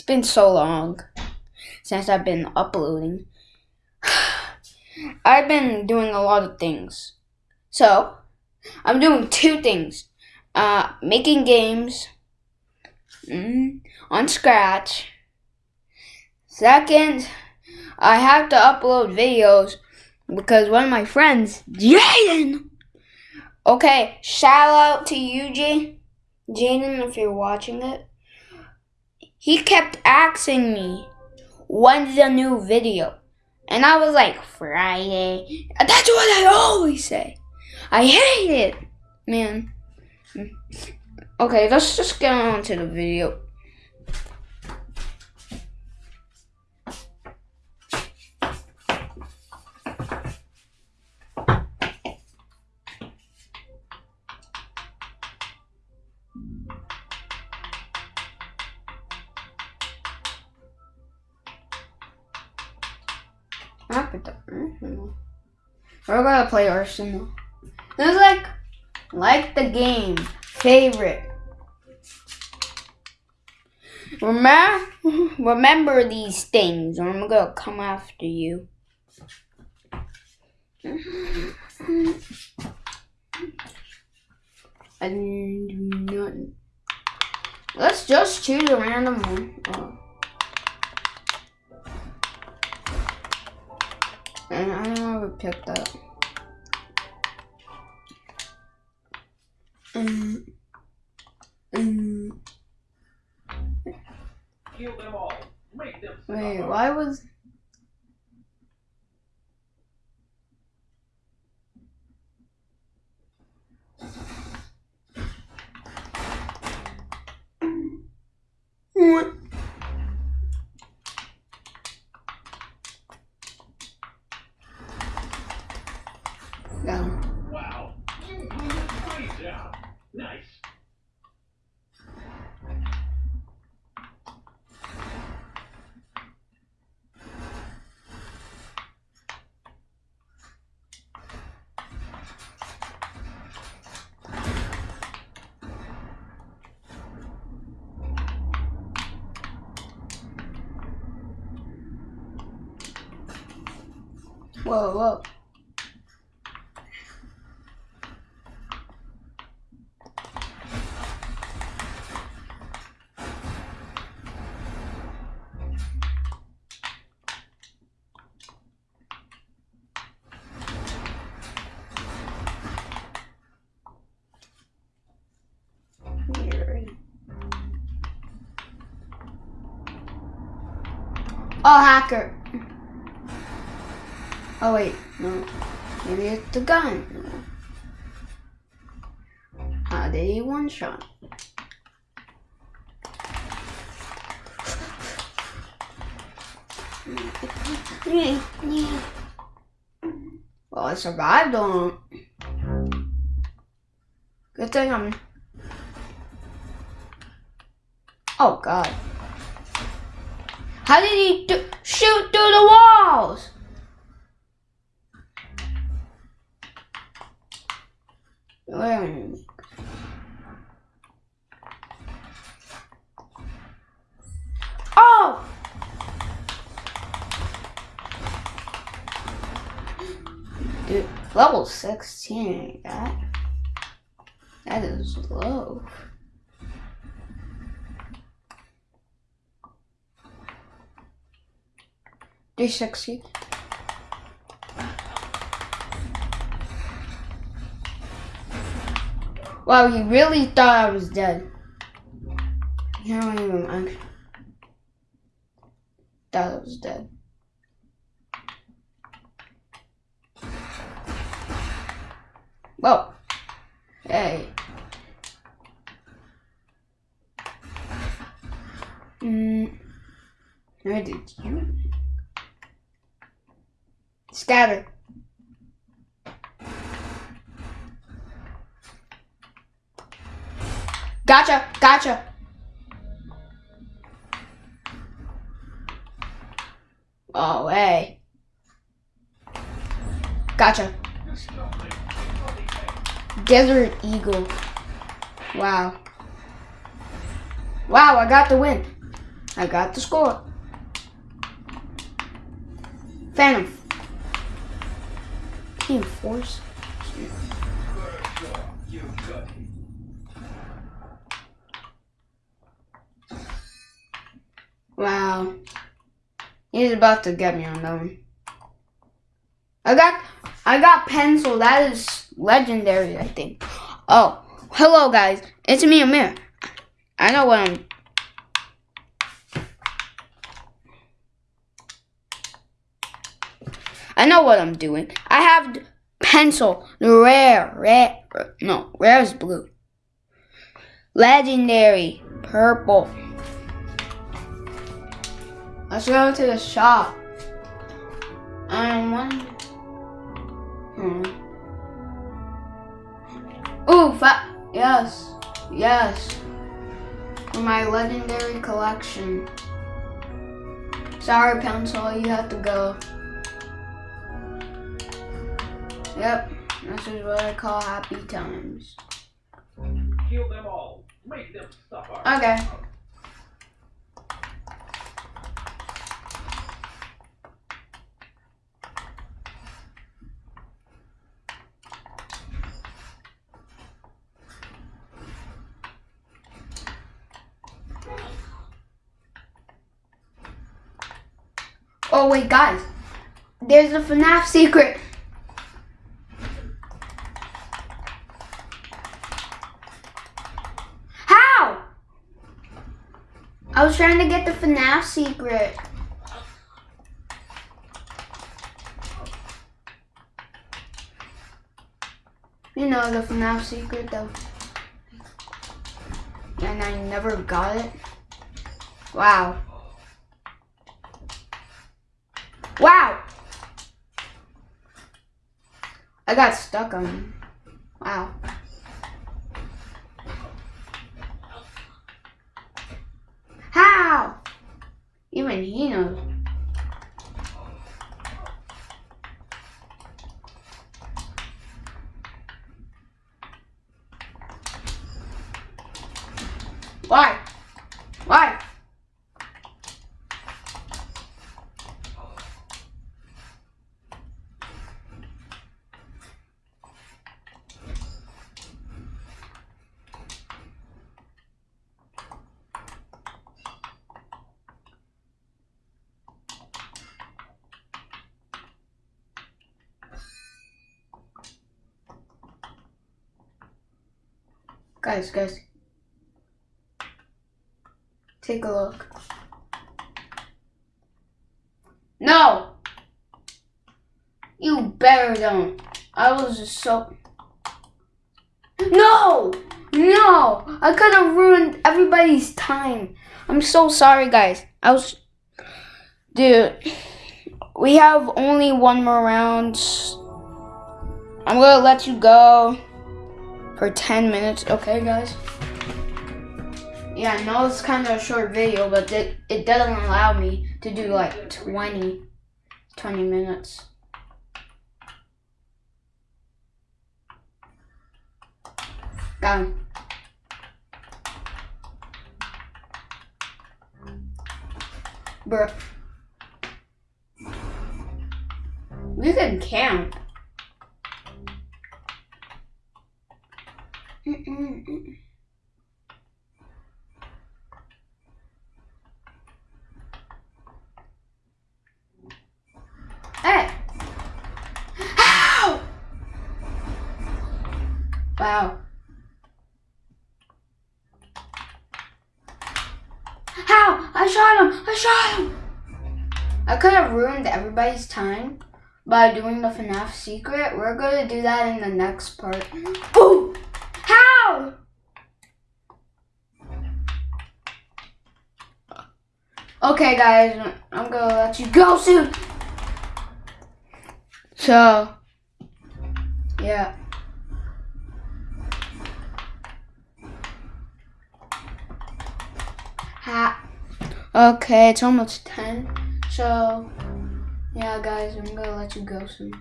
It's been so long since I've been uploading. I've been doing a lot of things. So, I'm doing two things. Uh, making games mm, on Scratch. Second, I have to upload videos because one of my friends, Jaden. Okay, shout out to you. Jaden, if you're watching it. He kept asking me, when's the new video? And I was like, Friday. That's what I always say. I hate it, man. Okay, let's just get on to the video. Mm-hmm. We're gonna play Arsenal. It's like, like the game. Favorite. Remember, remember these things, or I'm gonna come after you. And. Let's just choose a random one. Oh. And I never picked that. Um, um, Kill them all. Make them Wait, why was Whoa, whoa. Oh, hacker. Oh wait, no. Maybe it's the gun. How did he one shot? Well, I survived on. Good thing I'm. Oh God. How did he shoot through the walls? Oh! Level 16 that. That is low. Three sixty. Wow, he really thought I was dead. You don't even mind. Thought I was dead. Whoa. Hey. Mm. Where did you? Scatter. Gotcha, gotcha. Oh, hey. Gotcha. Desert Eagle. Wow. Wow, I got the win. I got the score. Phantom. Team Force. Wow. He's about to get me on that one. I got I got pencil. That is legendary, I think. Oh, hello guys. It's me, Amir. I know what I'm I know what I'm doing. I have pencil, rare, rare, no, rare is blue. Legendary, purple. Let's go to the shop. Um, one. Hmm. Ooh, fa- yes, yes. For my legendary collection. Sorry, pencil, you have to go. Yep, this is what I call happy times. Kill them all. Make them suffer. Okay. Oh wait, guys. There's a FNAF secret. How? I was trying to get the FNAF secret. You know the FNAF secret though. And I never got it. Wow. Wow! I got stuck on. Wow. How? Even he knows. Why? Why? Guys, guys. Take a look. No! You better don't. I was just so. No! No! I could have ruined everybody's time. I'm so sorry, guys. I was. Dude. We have only one more round. I'm gonna let you go for 10 minutes. Okay, guys? Yeah, I know it's kind of a short video, but it, it doesn't allow me to do like 20, 20 minutes. Got him. Bruh. We can camp. Mm-mm-mm. Hey! How? Wow. How? I shot him! I shot him! I could have ruined everybody's time by doing the FNAF secret. We're going to do that in the next part. Ooh! How? Okay, guys, I'm gonna let you go soon. So, yeah. Ha. Okay, it's almost 10. So, yeah, guys, I'm gonna let you go soon.